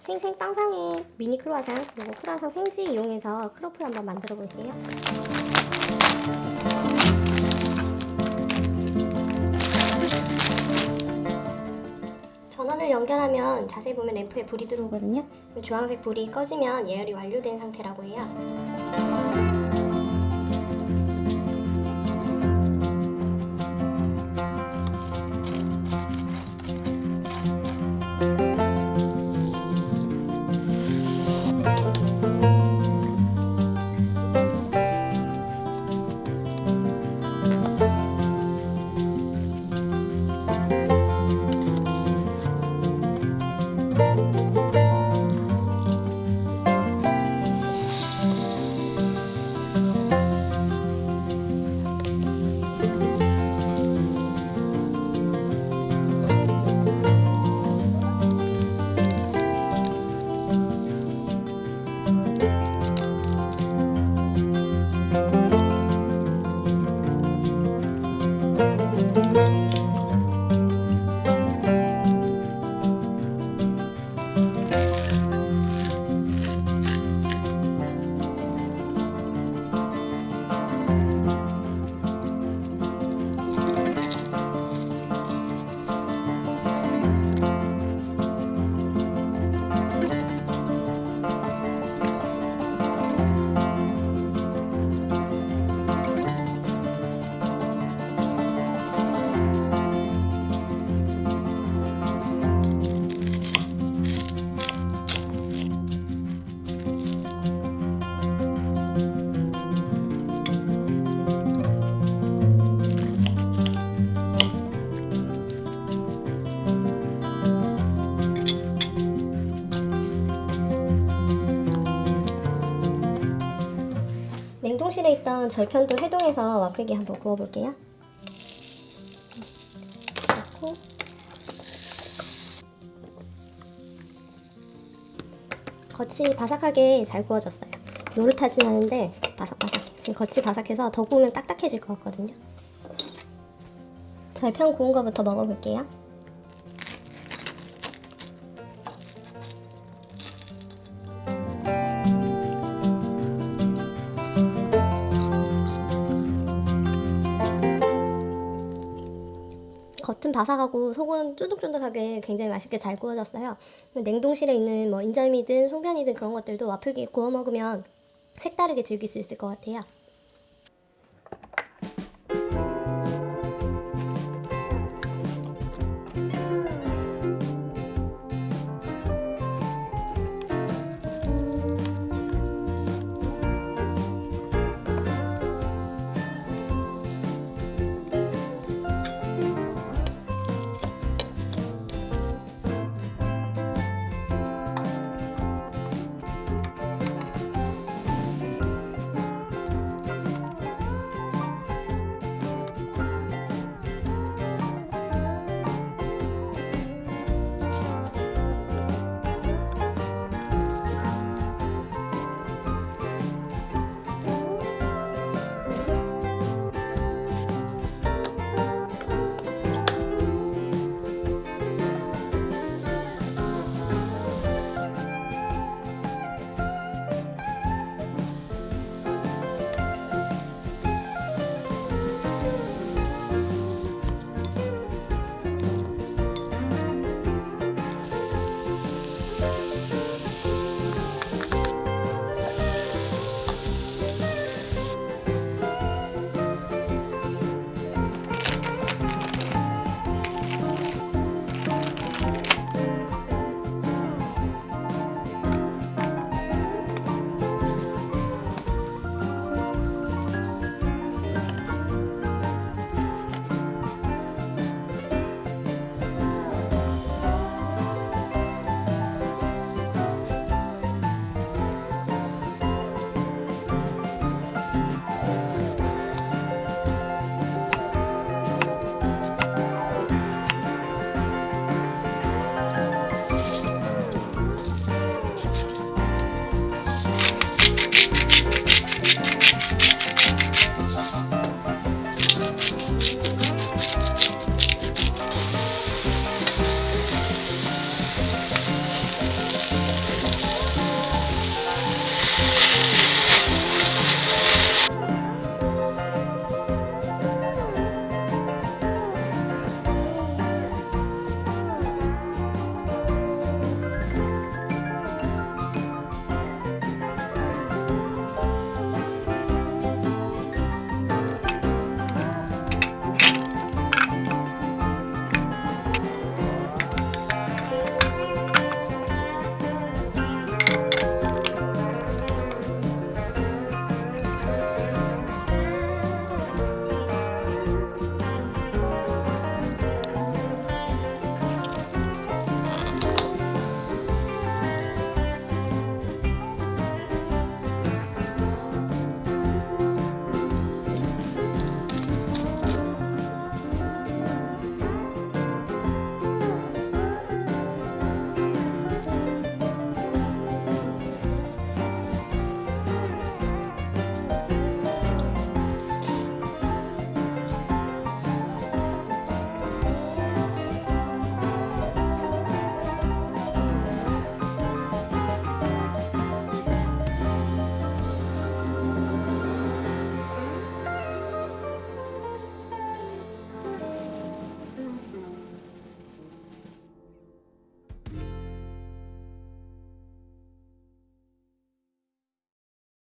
생생 빵상의 미니 크루아상 그리고 크루아상 생지 이용해서 크로플 한번 만들어 볼게요. 전원을 연결하면 자세히 보면 램프에 불이 들어오거든요. 이 주황색 불이 꺼지면 예열이 완료된 상태라고 해요. 있던 절편도 해동해서 와플기 한번 구워볼게요. 넣고 겉이 바삭하게 잘 구워졌어요. 노릇하진 않은데 바삭바삭해. 지금 겉이 바삭해서 더 구우면 딱딱해질 것 같거든요. 절편 구운 거부터 먹어볼게요. 겉은 바삭하고 속은 쫀득쫀득하게 굉장히 맛있게 잘 구워졌어요. 냉동실에 있는 뭐 인절미든 송편이든 그런 것들도 와플기에 구워 먹으면 색다르게 즐길 수 있을 것 같아요.